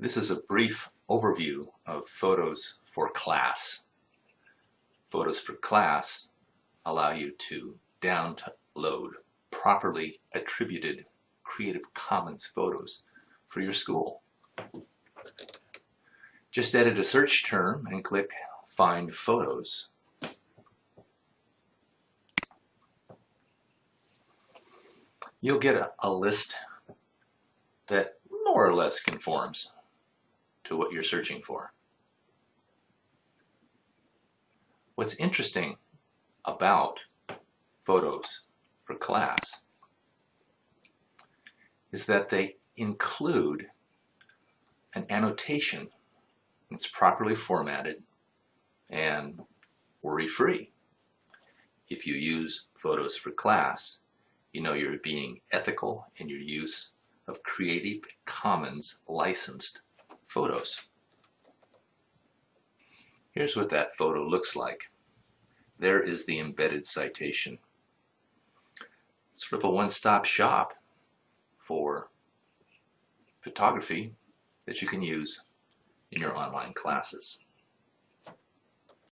This is a brief overview of Photos for Class. Photos for Class allow you to download properly attributed Creative Commons photos for your school. Just edit a search term and click Find Photos. You'll get a, a list that more or less conforms to what you're searching for. What's interesting about photos for class is that they include an annotation that's properly formatted and worry-free. If you use photos for class, you know you're being ethical in your use of Creative Commons licensed photos. Here's what that photo looks like. There is the embedded citation. Sort of a one-stop shop for photography that you can use in your online classes.